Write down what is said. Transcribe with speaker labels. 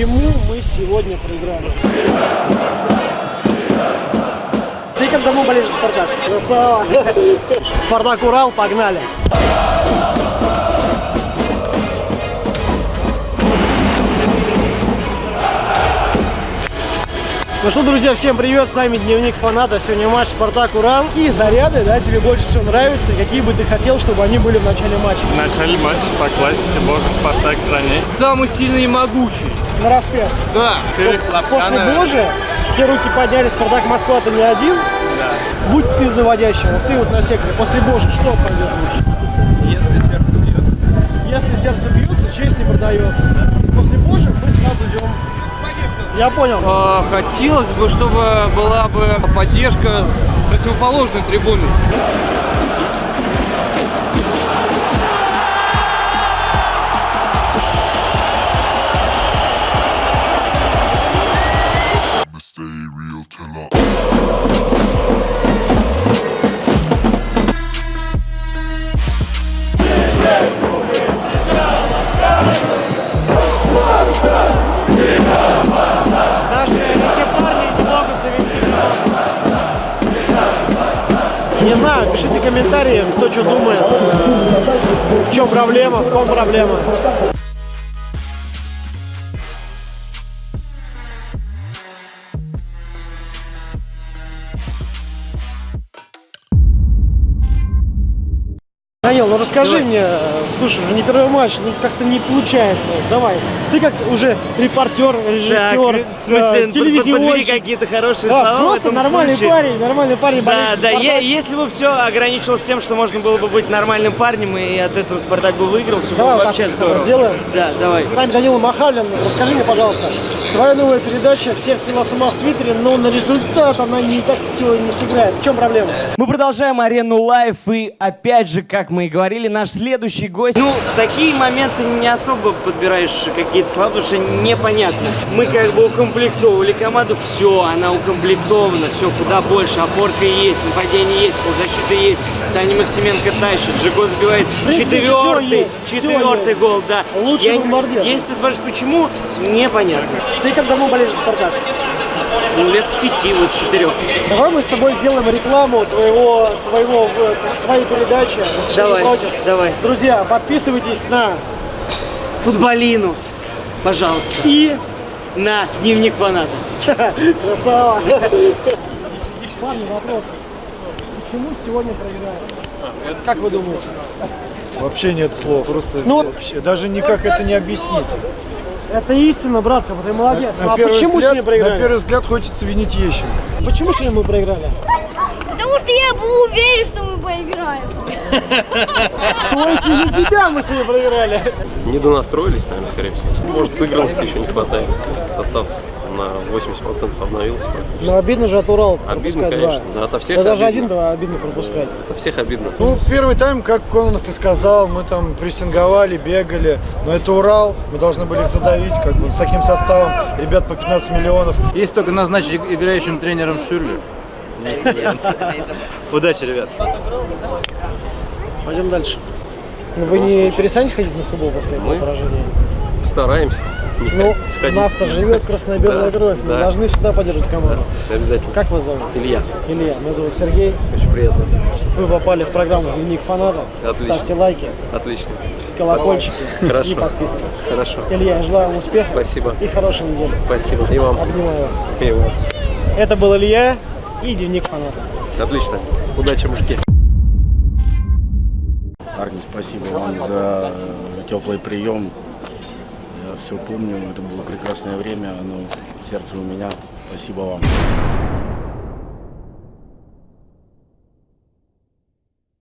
Speaker 1: почему мы сегодня проиграли. Ты как давно болеешь за Спартак? Красава. Спартак Урал, погнали. Ну что, друзья, всем привет, с вами Дневник Фаната. Сегодня матч Спартак Урал. Какие заряды, да, тебе больше всего нравятся? Какие бы ты хотел, чтобы они были в начале матча?
Speaker 2: В начале матча по классике Боже Спартак хранить.
Speaker 3: Самый сильный и могучий.
Speaker 1: На распев.
Speaker 3: Да.
Speaker 1: После. Божия все руки подняли, Спартак Москва, ты не один.
Speaker 2: Да.
Speaker 1: Будь ты заводящим, вот ты вот на секторе. После Божия что пойдет лучше?
Speaker 2: Если сердце бьется.
Speaker 1: Если сердце бьется, честь не продается. После Божия мы сразу идем. Я понял.
Speaker 3: А, хотелось бы, чтобы была бы поддержка с противоположной трибуны.
Speaker 1: Не знаю, пишите комментарии, кто что думает. В чем проблема, в ком проблема. Ну расскажи мне, э, слушай, уже не первый матч, ну как-то не получается. Давай, ты как уже репортер, режиссер,
Speaker 4: Так, в смысле,
Speaker 1: э,
Speaker 4: под- подбери
Speaker 1: телевизионщик.
Speaker 4: какие-то хорошие
Speaker 1: Да,
Speaker 4: слова в
Speaker 1: просто
Speaker 4: этом
Speaker 1: нормальный
Speaker 4: случае.
Speaker 1: парень, нормальный парень.
Speaker 4: Да, да, е- если бы все ограничивалось тем, что можно было бы быть нормальным парнем, и от этого Спартак бы выиграл, все
Speaker 1: Давай
Speaker 4: было
Speaker 1: вот
Speaker 4: вообще
Speaker 1: так
Speaker 4: здорово.
Speaker 1: сделаем.
Speaker 4: Да, давай.
Speaker 1: Нами Данила Махалин. Расскажи мне, пожалуйста, твоя новая передача всех свела с ума в Твиттере, но на результат она не так все не сыграет. В чем проблема?
Speaker 4: Мы продолжаем арену лайф, и опять же, как мы и говорили, наш следующий гость. Ну, в такие моменты не особо подбираешь какие-то слова, потому что непонятно. Мы как бы укомплектовали команду, все, она укомплектована, все куда больше, опорка есть, нападение есть, ползащита есть, Саня Максименко тащит, Жиго забивает
Speaker 1: принципе,
Speaker 4: четвертый,
Speaker 1: есть,
Speaker 4: четвертый гол, да.
Speaker 1: Лучший
Speaker 4: Я-
Speaker 1: бомбардир.
Speaker 4: Если ты спрашиваешь, почему, непонятно.
Speaker 1: Ты как давно болеешь за Спартак?
Speaker 4: Ну, лет с пяти, вот с четырех.
Speaker 1: Давай мы с тобой сделаем рекламу твоего, твоего, твоей передачи.
Speaker 4: Давай, давай.
Speaker 1: Друзья, подписывайтесь на
Speaker 4: Футболину, пожалуйста.
Speaker 1: и
Speaker 4: На дневник фаната.
Speaker 1: красава. Парни, вопрос. Почему сегодня проиграли? Как вы думаете?
Speaker 5: Вообще нет слов. Просто
Speaker 1: Ну
Speaker 5: вообще, даже никак это не объяснить.
Speaker 1: Это истина, братка, ты молодец.
Speaker 5: На
Speaker 1: а
Speaker 5: первый
Speaker 1: почему
Speaker 5: взгляд,
Speaker 1: сегодня проиграли?
Speaker 5: На первый взгляд хочется винить Ещенко.
Speaker 1: Почему сегодня мы проиграли?
Speaker 6: Я был уверен, что мы проиграем.
Speaker 1: То есть из-за тебя мы сегодня проиграли.
Speaker 7: Недонастроились, наверное, скорее всего. Может, сыгранности еще не хватает. Состав на 80% обновился.
Speaker 1: Но обидно же от Урала
Speaker 7: Обидно, конечно.
Speaker 1: два.
Speaker 7: Да, ото всех
Speaker 1: Да даже
Speaker 7: обидно.
Speaker 1: один-два обидно пропускать.
Speaker 7: Это всех обидно.
Speaker 5: Ну, первый тайм, как Кононов и сказал, мы там прессинговали, бегали. Но это Урал, мы должны были их задавить, как бы, с таким составом. Ребят по 15 миллионов.
Speaker 8: Есть только назначить играющим тренером Шюрлю. Удачи, ребят.
Speaker 1: Пойдем дальше. Ну, Вы не перестанете ходить на футбол после этого поражения?
Speaker 7: Постараемся.
Speaker 1: Ну, у нас-то живет красно-белая кровь. Мы должны всегда поддерживать команду.
Speaker 7: Обязательно.
Speaker 1: Как вас зовут?
Speaker 7: Илья,
Speaker 1: Илья. Меня зовут Сергей.
Speaker 7: очень приятно.
Speaker 1: Вы попали в программу «Дневник фаната».
Speaker 7: Отлично.
Speaker 1: Ставьте лайки,
Speaker 7: Отлично.
Speaker 1: колокольчики
Speaker 7: Хорошо.
Speaker 1: и подписки.
Speaker 7: Хорошо.
Speaker 1: Илья, я желаю вам успеха
Speaker 7: Спасибо.
Speaker 1: и хорошей недели.
Speaker 7: Спасибо. И вам.
Speaker 1: Обнимаю вас.
Speaker 7: И вам.
Speaker 1: Это был Илья и Дневник фаната.
Speaker 7: Отлично. Удачи, мужики.
Speaker 9: Парни, спасибо вам за теплый прием. Я все помню, это было прекрасное время, оно в сердце у меня. Спасибо вам.